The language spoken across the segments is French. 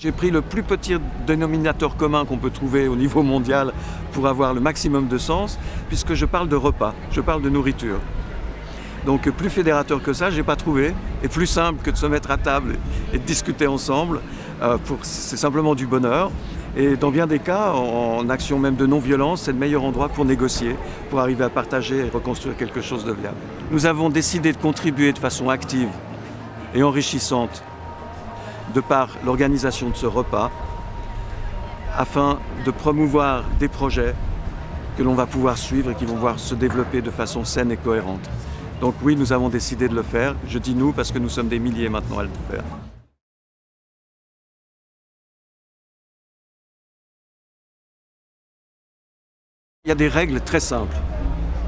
J'ai pris le plus petit dénominateur commun qu'on peut trouver au niveau mondial pour avoir le maximum de sens, puisque je parle de repas, je parle de nourriture. Donc plus fédérateur que ça, je n'ai pas trouvé, et plus simple que de se mettre à table et de discuter ensemble, euh, c'est simplement du bonheur. Et dans bien des cas, en action même de non-violence, c'est le meilleur endroit pour négocier, pour arriver à partager et reconstruire quelque chose de viable. Nous avons décidé de contribuer de façon active et enrichissante de par l'organisation de ce repas afin de promouvoir des projets que l'on va pouvoir suivre et qui vont pouvoir se développer de façon saine et cohérente. Donc oui, nous avons décidé de le faire. Je dis nous parce que nous sommes des milliers maintenant à le faire. Il y a des règles très simples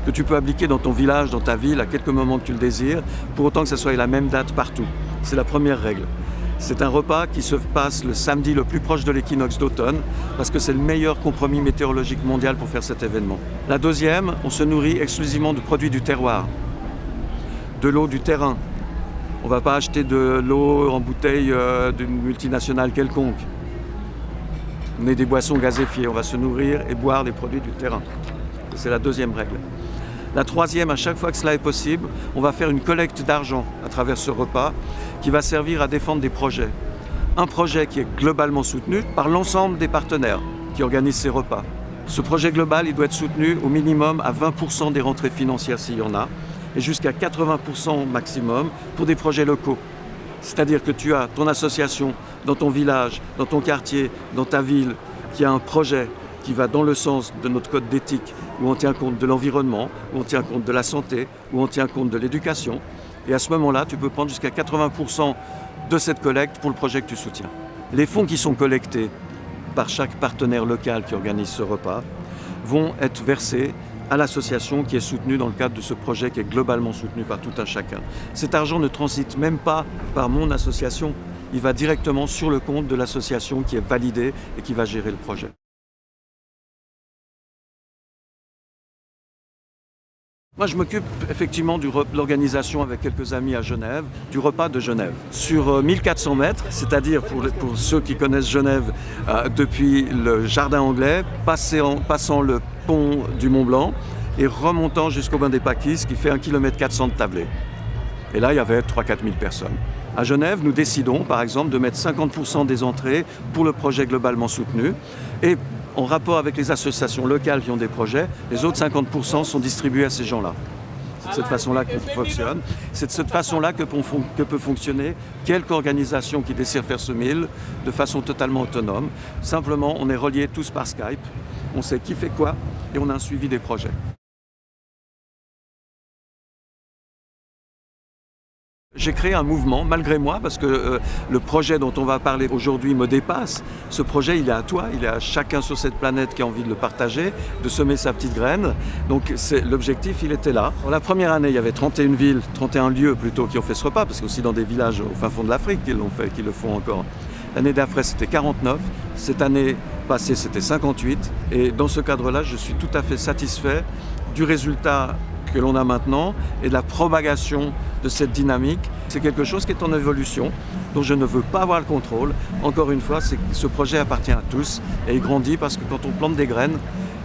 que tu peux appliquer dans ton village, dans ta ville, à quelques moments que tu le désires, pour autant que ça soit la même date partout. C'est la première règle. C'est un repas qui se passe le samedi le plus proche de l'équinoxe d'automne parce que c'est le meilleur compromis météorologique mondial pour faire cet événement. La deuxième, on se nourrit exclusivement de produits du terroir, de l'eau du terrain. On ne va pas acheter de l'eau en bouteille euh, d'une multinationale quelconque. On est des boissons gazéfiées, on va se nourrir et boire des produits du terrain. C'est la deuxième règle. La troisième, à chaque fois que cela est possible, on va faire une collecte d'argent à travers ce repas qui va servir à défendre des projets. Un projet qui est globalement soutenu par l'ensemble des partenaires qui organisent ces repas. Ce projet global, il doit être soutenu au minimum à 20% des rentrées financières s'il y en a, et jusqu'à 80% maximum pour des projets locaux. C'est-à-dire que tu as ton association dans ton village, dans ton quartier, dans ta ville, qui a un projet qui va dans le sens de notre code d'éthique, où on tient compte de l'environnement, où on tient compte de la santé, où on tient compte de l'éducation. Et à ce moment-là, tu peux prendre jusqu'à 80% de cette collecte pour le projet que tu soutiens. Les fonds qui sont collectés par chaque partenaire local qui organise ce repas vont être versés à l'association qui est soutenue dans le cadre de ce projet qui est globalement soutenu par tout un chacun. Cet argent ne transite même pas par mon association, il va directement sur le compte de l'association qui est validée et qui va gérer le projet. Moi, je m'occupe effectivement de l'organisation avec quelques amis à Genève, du repas de Genève. Sur 1400 euh, mètres, c'est-à-dire pour, ceux qui connaissent Genève euh, depuis le jardin anglais, passant le pont du Mont Blanc et remontant jusqu'au bain des Paquis, qui fait 1 km 400 de tablé. Et là, il y avait 3-4 000 personnes. À Genève, nous décidons, par exemple, de mettre 50% des entrées pour le projet globalement soutenu. Et en rapport avec les associations locales qui ont des projets, les autres 50% sont distribués à ces gens-là. C'est de cette façon-là que fonctionne. C'est de cette façon-là que, peut fonctionner quelque organisation qui désire faire ce mille de façon totalement autonome. Simplement, on est reliés tous par Skype, on sait qui fait quoi et on a un suivi des projets. J'ai créé un mouvement, malgré moi, parce que euh, le projet dont on va parler aujourd'hui me dépasse. Ce projet, il est à toi, il est à chacun sur cette planète qui a envie de le partager, de semer sa petite graine. Donc l'objectif, il était là. la première année, il y avait 31 villes, 31 lieux plutôt, qui ont fait ce repas, parce qu'aussi dans des villages au fin fond de l'Afrique, qu'ils l'ont fait, qu'ils le font encore. L'année d'après, c'était 49. Cette année passée, c'était 58. Et dans ce cadre-là, je suis tout à fait satisfait du résultat que l'on a maintenant et de la propagation de cette dynamique. C'est quelque chose qui est en évolution, dont je ne veux pas avoir le contrôle. Encore une fois, ce projet appartient à tous et il grandit parce que quand on plante des graines,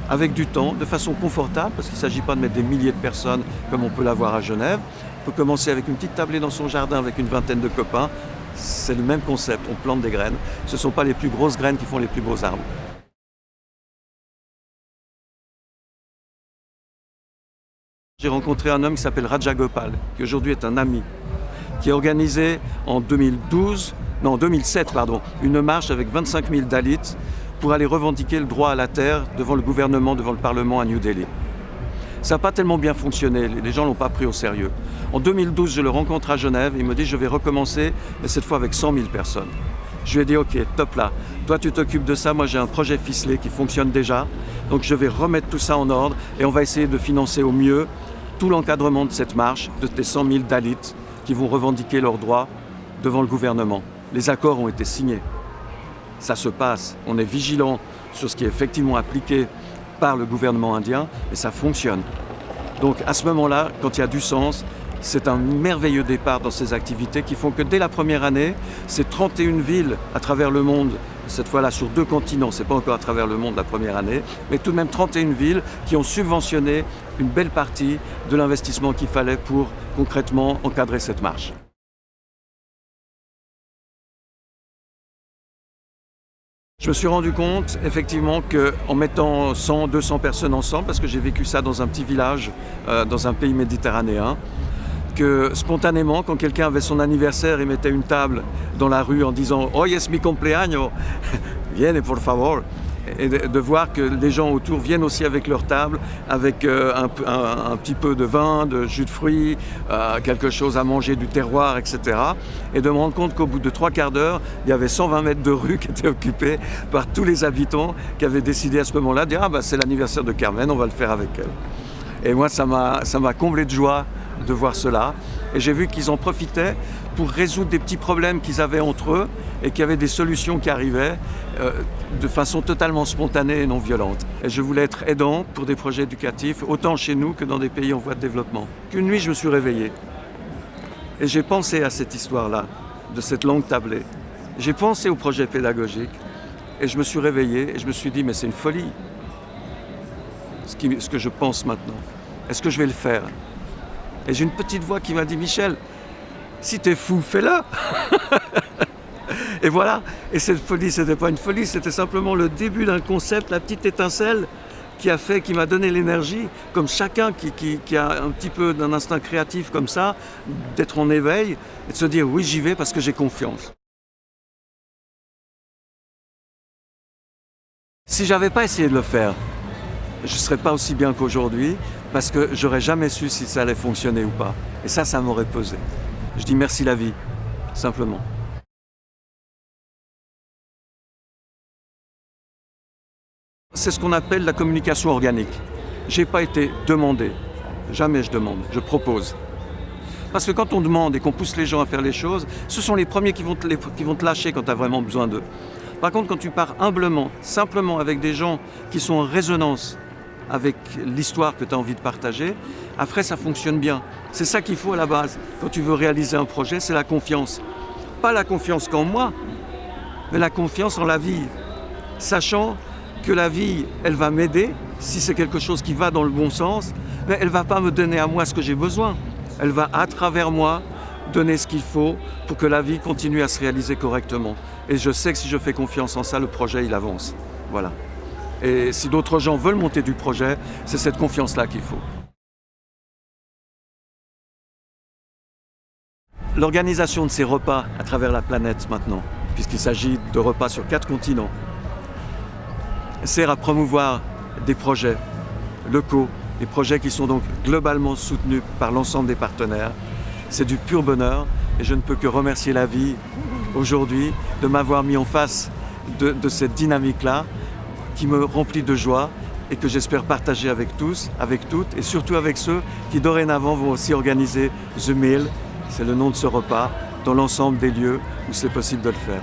avec du temps, de façon confortable, parce qu'il ne s'agit pas de mettre des milliers de personnes comme on peut l'avoir à Genève. On peut commencer avec une petite tablée dans son jardin avec une vingtaine de copains. C'est le même concept, on plante des graines. Ce ne sont pas les plus grosses graines qui font les plus beaux arbres. J'ai rencontré un homme qui s'appelle Raja Gopal, qui aujourd'hui est un ami, qui a organisé en 2012, non 2007 pardon, une marche avec 25 000 Dalits pour aller revendiquer le droit à la terre devant le gouvernement, devant le Parlement à New Delhi. Ça n'a pas tellement bien fonctionné, les gens ne l'ont pas pris au sérieux. En 2012, je le rencontre à Genève, il me dit je vais recommencer, mais cette fois avec 100 000 personnes. Je lui ai dit ok, top là, toi tu t'occupes de ça, moi j'ai un projet ficelé qui fonctionne déjà, donc je vais remettre tout ça en ordre et on va essayer de financer au mieux tout l'encadrement de cette marche, de tes 100 000 Dalits qui vont revendiquer leurs droits devant le gouvernement. Les accords ont été signés. Ça se passe. On est vigilant sur ce qui est effectivement appliqué par le gouvernement indien et ça fonctionne. Donc à ce moment-là, quand il y a du sens, c'est un merveilleux départ dans ces activités qui font que dès la première année, c'est 31 villes à travers le monde, cette fois-là sur deux continents, c'est pas encore à travers le monde la première année, mais tout de même 31 villes qui ont subventionné une belle partie de l'investissement qu'il fallait pour concrètement encadrer cette marche. Je me suis rendu compte effectivement qu'en mettant 100, 200 personnes ensemble, parce que j'ai vécu ça dans un petit village, euh, dans un pays méditerranéen, que spontanément, quand quelqu'un avait son anniversaire et mettait une table dans la rue en disant « Oh yes, mi cumpleaños, viene por favor », et de, voir que les gens autour viennent aussi avec leur table, avec euh, un, petit peu de vin, de jus de fruits, euh, quelque chose à manger du terroir, etc. Et de me rendre compte qu'au bout de trois quarts d'heure, il y avait 120 mètres de rue qui étaient occupés par tous les habitants qui avaient décidé à ce moment-là de dire « Ah bah c'est l'anniversaire de Carmen, on va le faire avec elle ». Et moi, ça m'a comblé de joie de voir cela. Et j'ai vu qu'ils en profitaient pour résoudre des petits problèmes qu'ils avaient entre eux et qu'il y avait des solutions qui arrivaient euh, de façon totalement spontanée et non violente. Et je voulais être aidant pour des projets éducatifs, autant chez nous que dans des pays en voie de développement. Une nuit, je me suis réveillé et j'ai pensé à cette histoire-là, de cette langue tablée. J'ai pensé au projet pédagogique et je me suis réveillé et je me suis dit, mais c'est une folie, ce que je pense maintenant. Est-ce que je vais le faire? Et j'ai une petite voix qui m'a dit, Michel, si t'es fou, fais-le. Et voilà, et cette folie, c'était pas une folie, c'était simplement le début d'un concept, la petite étincelle qui a fait, qui m'a donné l'énergie, comme chacun qui, a un petit peu d'un instinct créatif comme ça, d'être en éveil et de se dire oui j'y vais parce que j'ai confiance. Si j'avais pas essayé de le faire, je ne serais pas aussi bien qu'aujourd'hui parce que j'aurais jamais su si ça allait fonctionner ou pas. Et ça, ça m'aurait pesé. Je dis merci la vie, simplement. C'est ce qu'on appelle la communication organique. Je n'ai pas été demandé, jamais je demande, je propose. Parce que quand on demande et qu'on pousse les gens à faire les choses, ce sont les premiers qui vont te, qui vont te lâcher quand tu as vraiment besoin d'eux. Par contre, quand tu pars humblement, simplement avec des gens qui sont en résonance avec l'histoire que tu as envie de partager, après ça fonctionne bien. C'est ça qu'il faut à la base. Quand tu veux réaliser un projet, c'est la confiance. Pas la confiance qu'en moi, mais la confiance en la vie. Sachant que la vie, elle va m'aider, si c'est quelque chose qui va dans le bon sens, mais elle ne va pas me donner à moi ce que j'ai besoin. Elle va, à travers moi, donner ce qu'il faut pour que la vie continue à se réaliser correctement. Et je sais que si je fais confiance en ça, le projet, il avance. Voilà. Et si d'autres gens veulent monter du projet, c'est cette confiance-là qu'il faut. L'organisation de ces repas à travers la planète maintenant, puisqu'il s'agit de repas sur quatre continents, sert à promouvoir des projets locaux, des projets qui sont donc globalement soutenus par l'ensemble des partenaires. C'est du pur bonheur et je ne peux que remercier la vie aujourd'hui de m'avoir mis en face de, cette dynamique-là qui me remplit de joie et que j'espère partager avec tous, avec toutes et surtout avec ceux qui dorénavant vont aussi organiser The Meal c'est le nom de ce repas, dans l'ensemble des lieux où c'est possible de le faire.